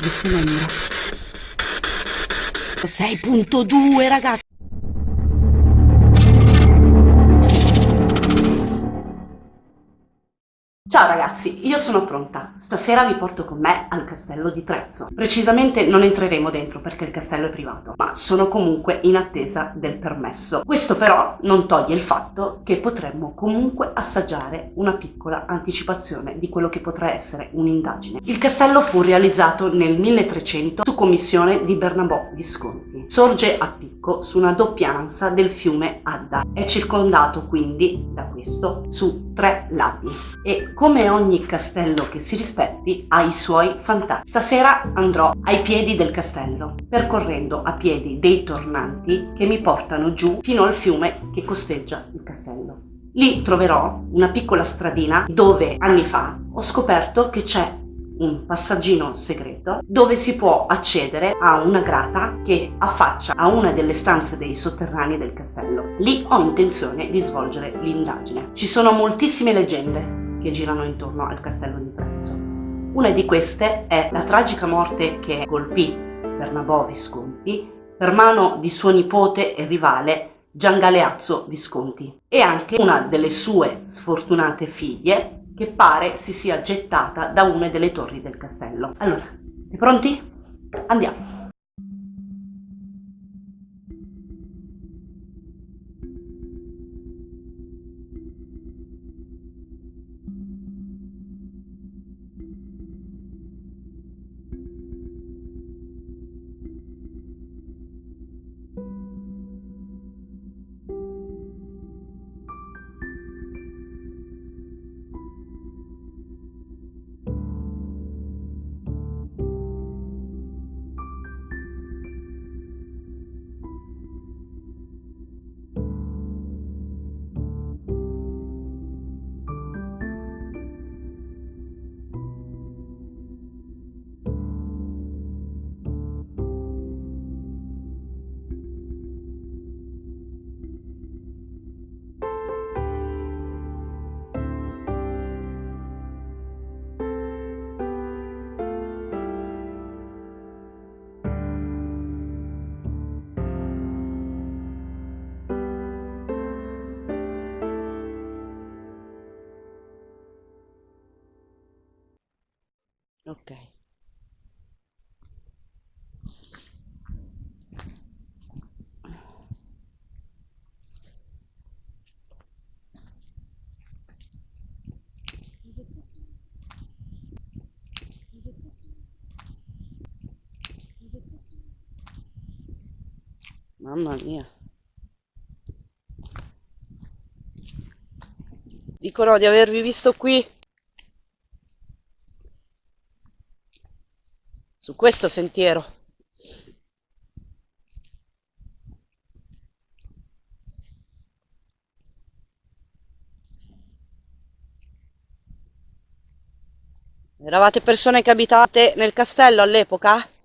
di Sumendra. 6.2 ragazzi! Ciao ragazzi, io sono pronta. Stasera vi porto con me al castello di Trezzo. Precisamente non entreremo dentro perché il castello è privato, ma sono comunque in attesa del permesso. Questo però non toglie il fatto che potremmo comunque assaggiare una piccola anticipazione di quello che potrà essere un'indagine. Il castello fu realizzato nel 1300 su commissione di Bernabò Visconti. Sorge a picco su una doppia ansa del fiume Adda. È circondato quindi da questo su tre lati e come ogni castello che si rispetti ha i suoi fantasmi. Stasera andrò ai piedi del castello, percorrendo a piedi dei tornanti che mi portano giù fino al fiume che costeggia il castello. Lì troverò una piccola stradina dove anni fa ho scoperto che c'è un passaggino segreto dove si può accedere a una grata che affaccia a una delle stanze dei sotterranei del castello. Lì ho intenzione di svolgere l'indagine. Ci sono moltissime leggende che girano intorno al castello di Trezzo. Una di queste è la tragica morte che colpì Bernabò Visconti per mano di suo nipote e rivale Gian Galeazzo Visconti e anche una delle sue sfortunate figlie che pare si sia gettata da una delle torri del castello. Allora, pronti? Andiamo! Mamma mia. Dicono di avervi visto qui su questo sentiero. Eravate persone che abitate nel castello all'epoca?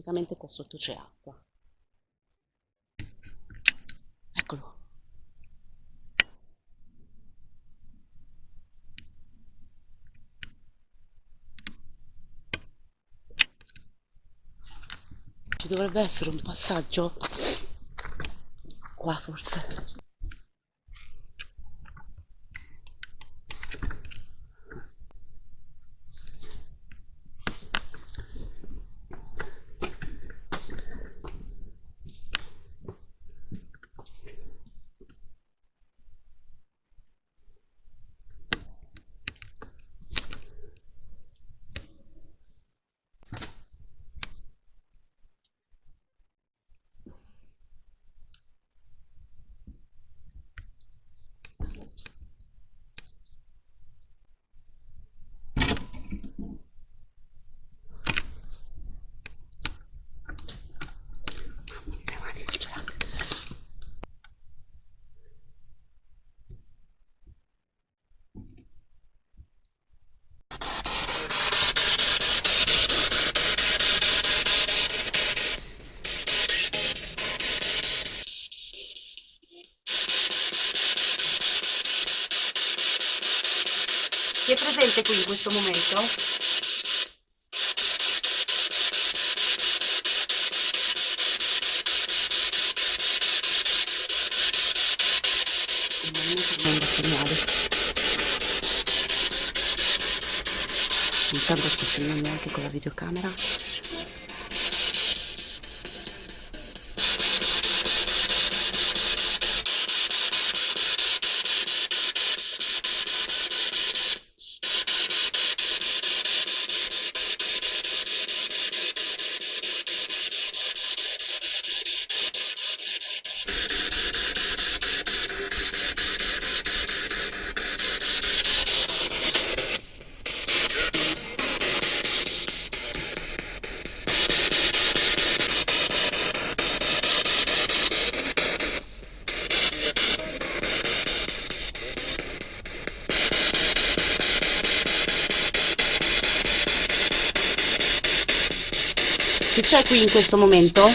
Praticamente qua sotto c'è acqua. Eccolo. Ci dovrebbe essere un passaggio qua forse. Presente qui in questo momento? Intanto sto filmando anche con la videocamera. C'è qui in questo momento?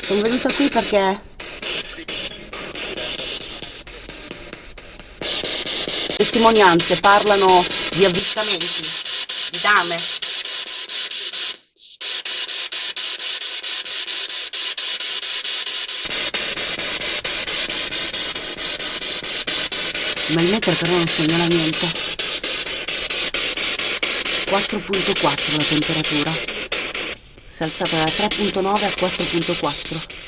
Sono venuta qui perché testimonianze parlano di avvistamenti, di dame, ma il metro però non segnala niente. 4.4 la temperatura. Si è alzata da 3.9 a 4.4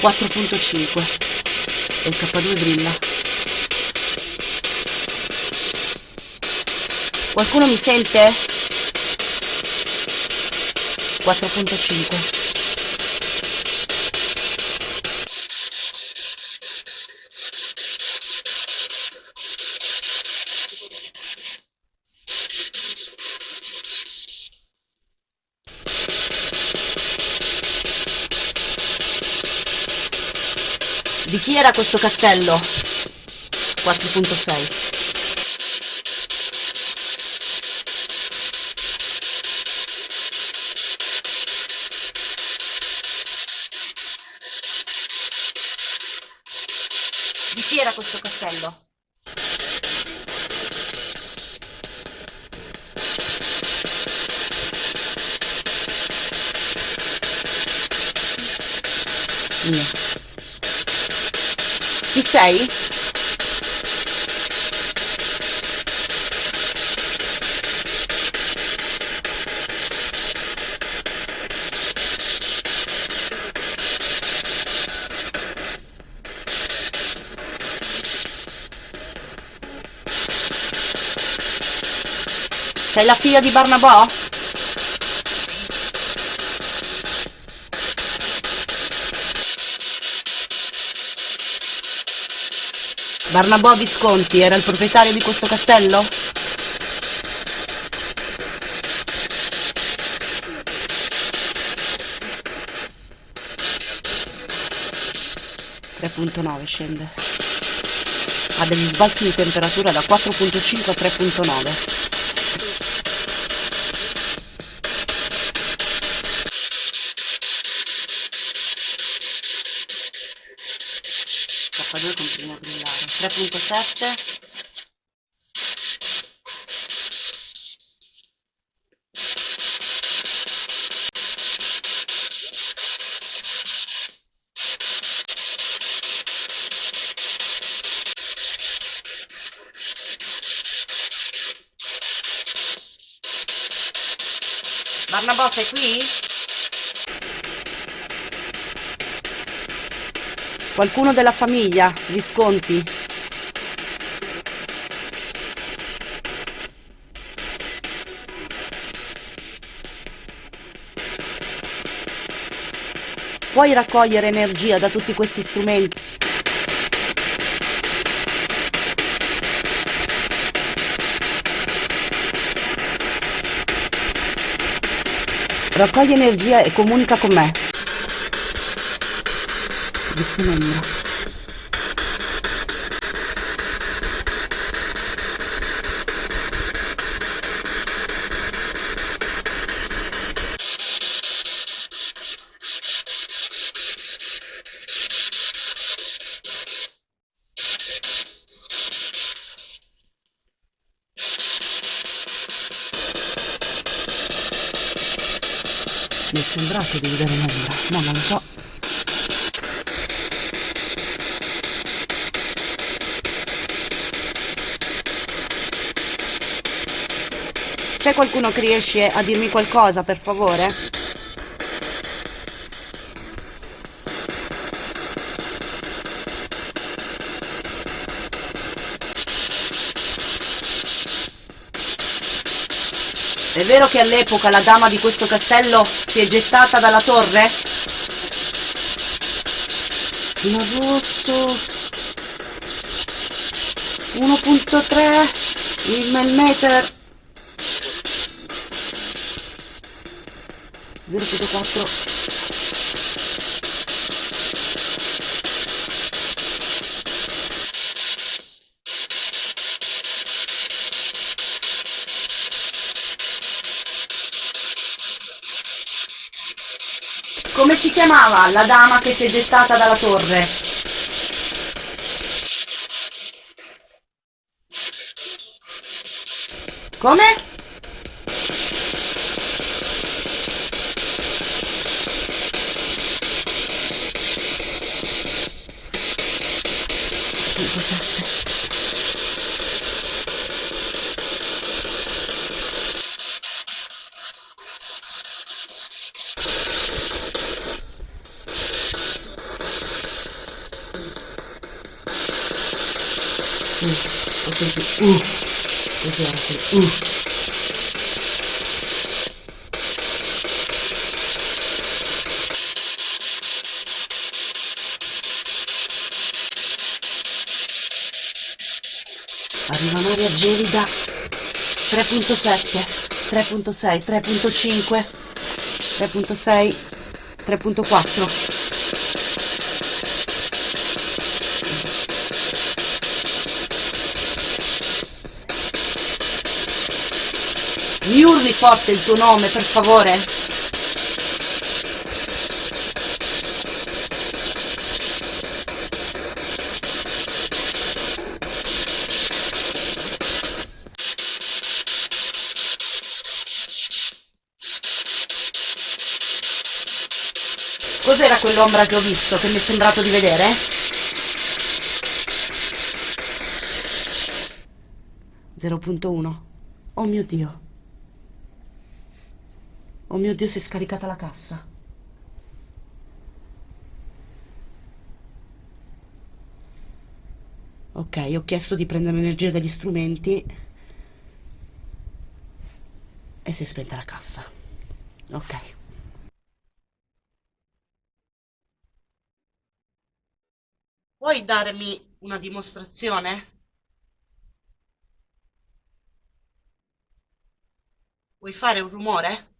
4.5 e il K2 brilla. Qualcuno mi sente? 4.5 questo castello? 4.6 Di chi era questo castello? Mio. Chi sei? Sei la figlia di Barnabò? Barnabò Visconti era il proprietario di questo castello? .9 scende ha degli sbalzi di temperatura da 4.5 a 3.9 K2 continua a brillare 3.7 Barnabò sei qui? Qualcuno della famiglia, Visconti? Puoi raccogliere energia da tutti questi strumenti? Raccogli energia e comunica con me di Simonino. Sembrato di vedere un'ombra, ma non lo so. C'è qualcuno che riesce a dirmi qualcosa, per favore? È vero che all'epoca la dama di questo castello si è gettata dalla torre? Fino al rosso 1.3 il millimeter. 0.4 Come si chiamava la dama che si è gettata dalla torre? Come? Sentito. Uh, quel? Uh. Arriva un'aria gelida 3.7, 3.6, 3.5, 3.6, 3.4. Mi urli forte il tuo nome, per favore? Cos'era quell'ombra che ho visto, che mi è sembrato di vedere? 0.1 Oh mio Dio Oh mio Dio, si è scaricata la cassa. Ok, ho chiesto di prendere l'energia dagli strumenti e si è spenta la cassa. Ok. Puoi darmi una dimostrazione? Vuoi fare un rumore?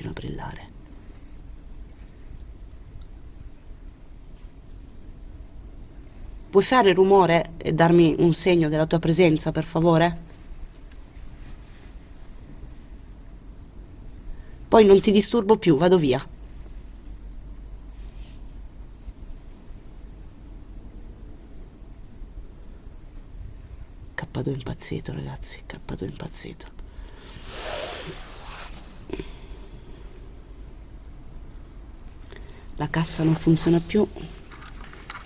K2 continua a brillare. Puoi fare rumore e darmi un segno della tua presenza, per favore? Poi non ti disturbo più, vado via. K2 impazzito, ragazzi, K2 impazzito. La cassa non funziona più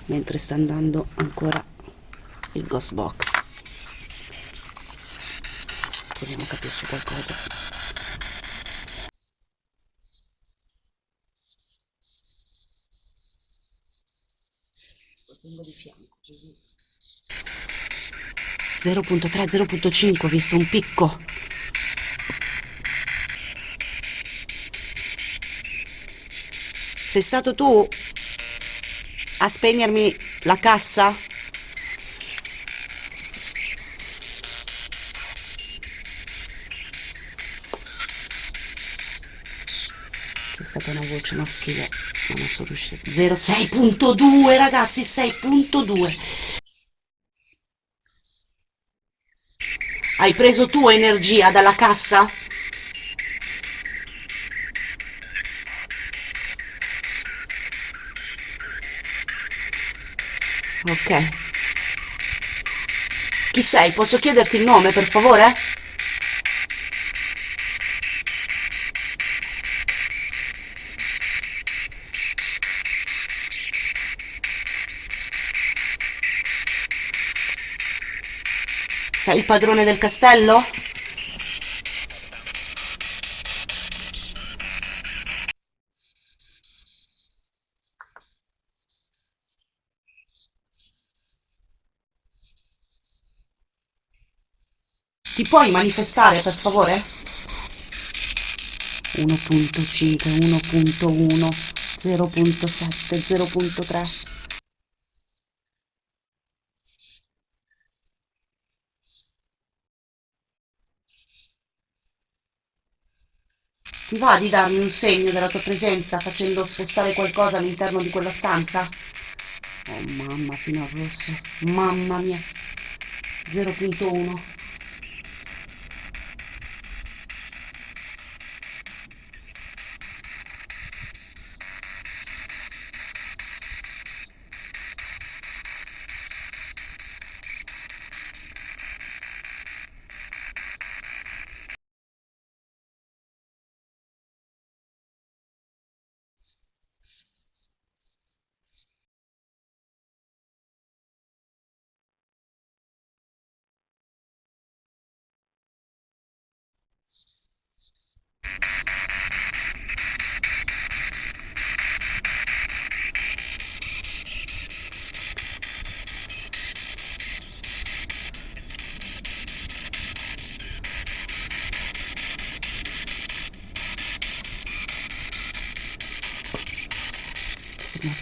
mentre sta andando ancora il ghost box. Proviamo a capirci qualcosa. Lo tengo di fianco così. 0.3 0.5 ho visto un picco Sei stato tu a spegnermi la cassa? È stata una voce maschile, ma non sono riuscita. 06.2 ragazzi, 6.2. Hai preso tu energia dalla cassa? Ok. Chi sei? Posso chiederti il nome, per favore? Sei il padrone del castello? Ti puoi manifestare, per favore? 1.5, 1.1, 0.7, 0.3. Ti va di darmi un segno della tua presenza facendo spostare qualcosa all'interno di quella stanza? Oh mamma, fino al rosso. Mamma mia. 0.1.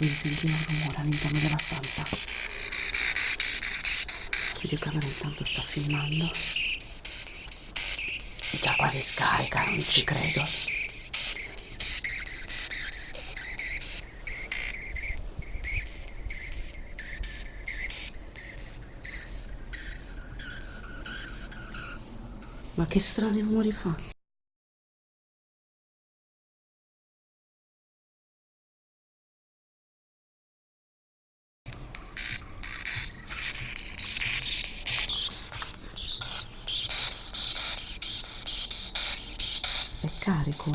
Sembra di sentire un rumore all'interno della stanza. La videocamera intanto sta filmando. È già quasi scarica, non ci credo. Ma che strani rumori fa? È carico.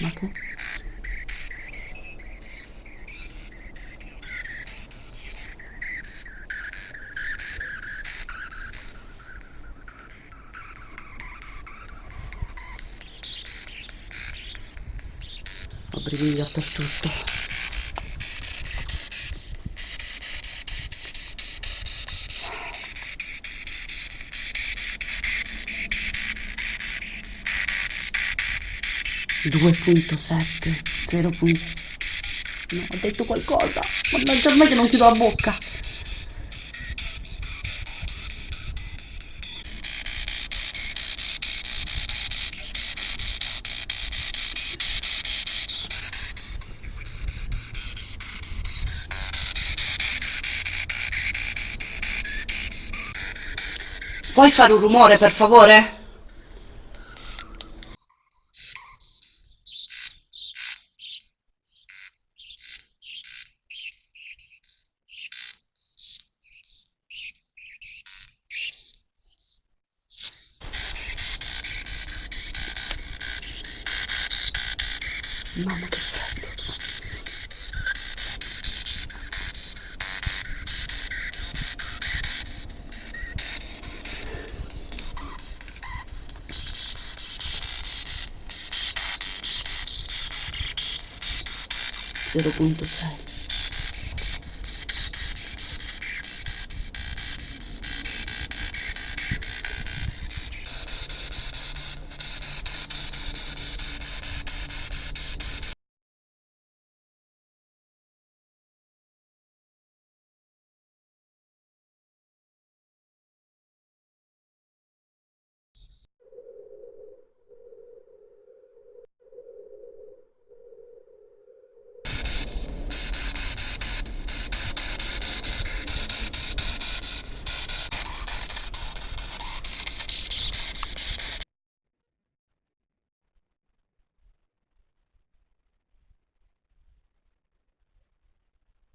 Ma che? Ho brividi dappertutto. 2.7 0. No, ho detto qualcosa. Mannaggia a me che non chiudo la bocca. Puoi fare un rumore, per favore?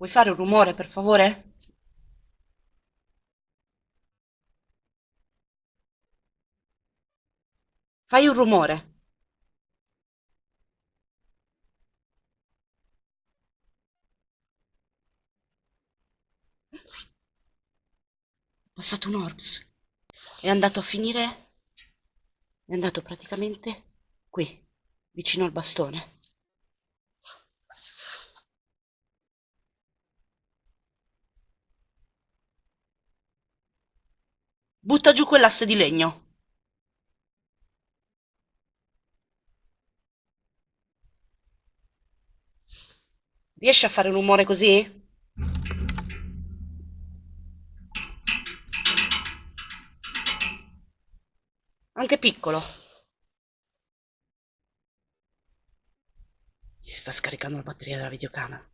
Puoi fare un rumore, per favore? Fai un rumore. È passato un orbs. È andato a finire... È andato praticamente qui, vicino al bastone. Butta giù quell'asse di legno. Riesci a fare un rumore così? Anche piccolo. Si sta scaricando la batteria della videocamera.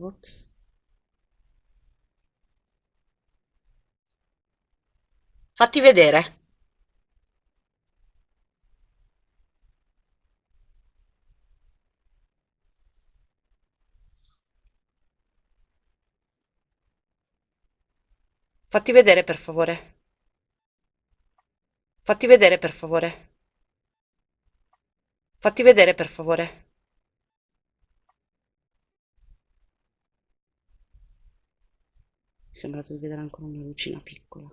Ops. Fatti vedere. Fatti vedere, per favore. Fatti vedere, per favore. Fatti vedere, per favore. Mi sembra di vedere ancora una lucina piccola.